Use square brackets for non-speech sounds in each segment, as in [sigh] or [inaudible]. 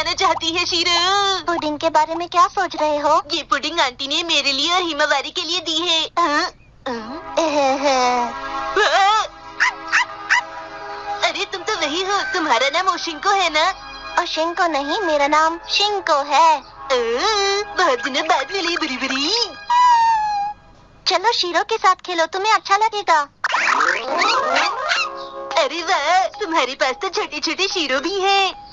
जाना चाहती है शीरो। पुडिंग के बारे में क्या सोच रहे हो? ये पुडिंग आंटी ने मेरे लिए और हिमावारी के लिए दी है। हाँ? हाँ? अरे तुम तो वही हो। तुम्हारा नाम ओशिंको है ना? ओशिंको नहीं मेरा नाम शिंको है। बहुत दिनों बाद मिली बुरी बुरी चलो शीरो के साथ खेलो तुम्हें अच्छा लगेगा। अरे वाह तुम्हारे पास तो छोटे छोटे शीरो भी हैं।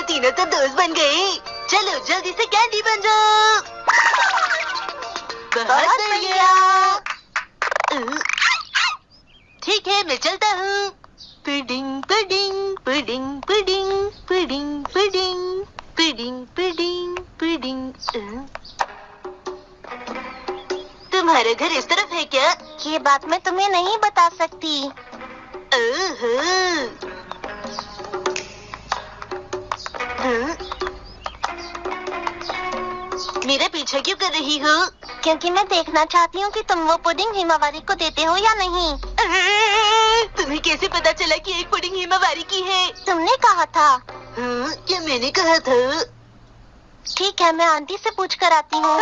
ये तीनों तो दोस्त बन गए चलो जल्दी से कैंडी बन जाओ बहुत ठीक है मैं चलता हूँ pudding pudding pudding pudding pudding pudding pudding pudding pudding. तुम्हारा घर इस तरफ़ है क्या ये बात मैं तुम्हें नहीं बता सकती ओहो। मेरा पीछे क्यों कर रही हो? क्योंकि मैं देखना चाहती हूँ कि तुम वो पुडिंग हिमावारी को देते हो या नहीं। तुम्हें कैसे पता चला कि एक पुडिंग हिमावारी की है? तुमने कहा था। हाँ, क्या मैंने कहा था? ठीक है मैं आंटी से पूछ कर आती हूँ।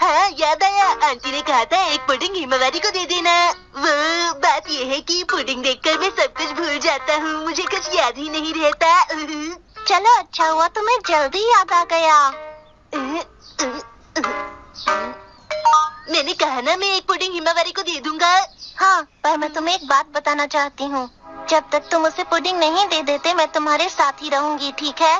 हाँ याद आया। आंटी ने कहा था एक पुडिंग हिमावारी को दे देना। वो बात ये है कि पुडिंग देखकर मैं सब कुछ भूल जाता हूँ। मुझे कुछ याद ही नहीं रहता। चलो अच्छा हुआ तुम्हें जल्दी याद आ गया। मैंने कहा ना मैं एक पुडिंग हिमावारी को दे दूँगा। हाँ पर मैं तुम्हें एक बात बताना चाहती हूँ। जब तक तुम उसे पुडिंग नहीं दे देते मैं तुम्हारे साथ ही रहूँगी ठीक है?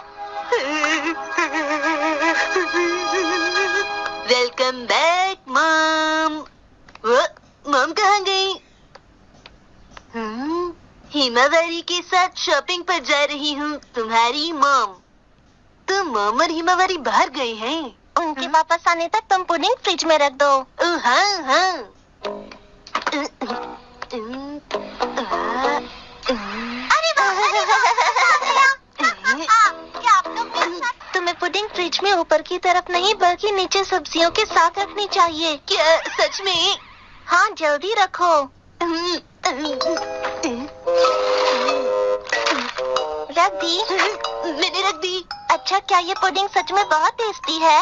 वेलकम बैक मॉम मॉम कहाँ गई? हम्म, हिमावारी के साथ शॉपिंग पर जा रही हूँ तुम्हारी मॉम तो मॉम और हिमावारी बाहर गए हैं। उनके वापस आने तक तुम पुडिंग फ्रिज में रख दो। हाँ हाँ। में ऊपर की तरफ़ नहीं बल्कि नीचे सब्जियों के साथ रखनी चाहिए। क्या सच में? हाँ जल्दी रखो। रख दी। मैंने रख दी। अच्छा क्या ये पुडिंग सच में बहुत टेस्टी है?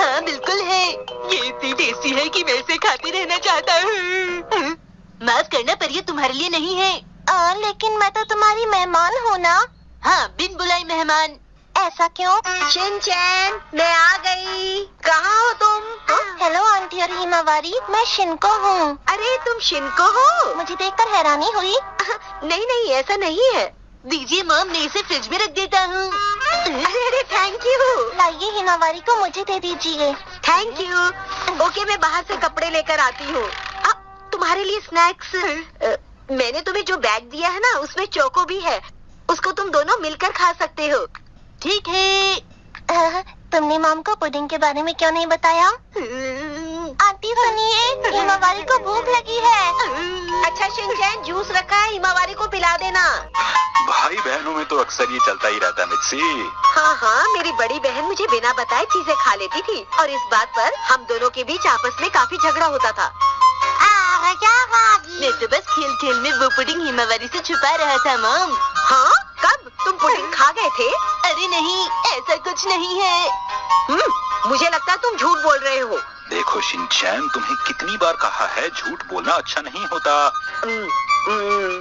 हाँ बिल्कुल है। ये इतनी टेस्टी है कि मैं इसे खाती रहना चाहता हूँ। माफ़ करना पर ये तुम्हारे लिए नहीं है। आ, लेकिन मैं तो तुम्हारी मेहमान हूँ ना। हाँ बिन बुलाई मेहमान। ऐसा क्यों? शिनचैन मैं आ गई। कहाँ हो तुम? हेलो आंटी और हिमावारी मैं शिनको हूँ। अरे तुम शिनको हो? मुझे देखकर हैरानी हुई। [laughs] नहीं नहीं ऐसा नहीं है। दीजिए मॉम मैं इसे फ्रिज में रख देता हूँ। अरे अरे थैंक यू लाइए हिमावारी को मुझे दे दीजिए। थैंक यू ओके मैं बाहर से कपड़े लेकर आती हूँ। तुम्हारे लिए स्नैक्स अ, मैंने तुम्हें जो बैग दिया है ना उसमें चोको भी है। उसको तुम दोनों मिलकर खा सकते हो। ठीक है। तुमने मॉम को पुडिंग के बारे में क्यों नहीं बताया? आंटी सुनिए हिमावारी को भूख लगी है। अच्छा शिनचैन जूस रखा है हिमावारी को पिला देना। भाई बहनों में तो अक्सर ये चलता ही रहता है मिक्सी हाँ हाँ मेरी बड़ी बहन मुझे बिना बताए चीज़ें खा लेती थी और इस बात पर हम दोनों के बीच आपस में काफ़ी झगड़ा होता था। मैं तो बस खेल खेल में वो पुडिंग हिमावारी से छुपा रहा था मॉम। हाँ? कब तुम पुडिंग खा गए थे? अरे नहीं ऐसा कुछ नहीं है। हम्म, मुझे लगता है तुम झूठ बोल रहे हो। देखो शिनचैन तुम्हें कितनी बार कहा है झूठ बोलना अच्छा नहीं होता। हम्म, हम्म,